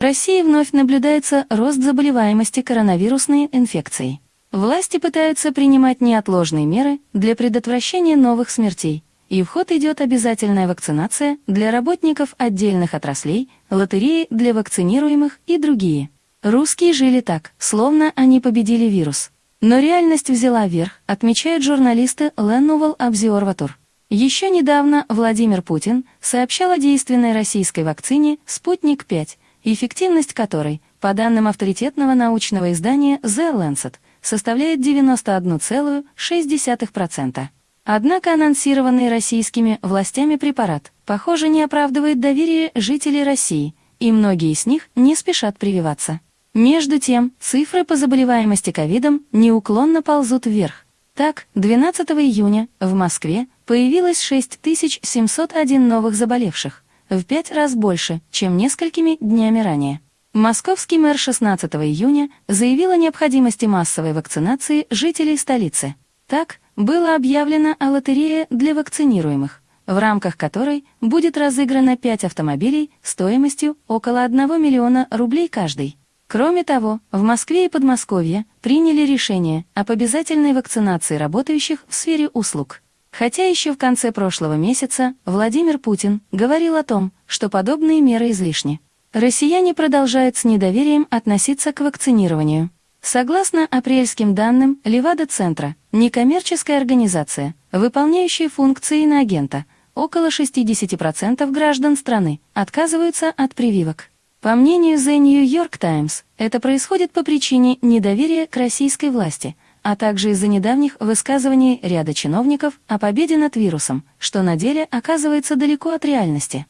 В России вновь наблюдается рост заболеваемости коронавирусной инфекцией. Власти пытаются принимать неотложные меры для предотвращения новых смертей, и в ход идет обязательная вакцинация для работников отдельных отраслей, лотереи для вакцинируемых и другие. Русские жили так, словно они победили вирус. Но реальность взяла верх, отмечают журналисты Ленувал Обзерватор. Еще недавно Владимир Путин сообщал о действенной российской вакцине «Спутник-5», эффективность которой, по данным авторитетного научного издания The Lancet, составляет 91,6%. Однако анонсированный российскими властями препарат, похоже, не оправдывает доверие жителей России, и многие из них не спешат прививаться. Между тем, цифры по заболеваемости ковидом неуклонно ползут вверх. Так, 12 июня в Москве появилось 6701 новых заболевших, в пять раз больше, чем несколькими днями ранее. Московский мэр 16 июня заявил о необходимости массовой вакцинации жителей столицы. Так, было объявлено о лотерее для вакцинируемых, в рамках которой будет разыграно 5 автомобилей стоимостью около 1 миллиона рублей каждый. Кроме того, в Москве и Подмосковье приняли решение об обязательной вакцинации работающих в сфере услуг. Хотя еще в конце прошлого месяца Владимир Путин говорил о том, что подобные меры излишни. Россияне продолжают с недоверием относиться к вакцинированию. Согласно апрельским данным Левада-центра, некоммерческая организация, выполняющая функции иноагента, около 60% граждан страны отказываются от прививок. По мнению The New York Times, это происходит по причине недоверия к российской власти, а также из-за недавних высказываний ряда чиновников о победе над вирусом, что на деле оказывается далеко от реальности.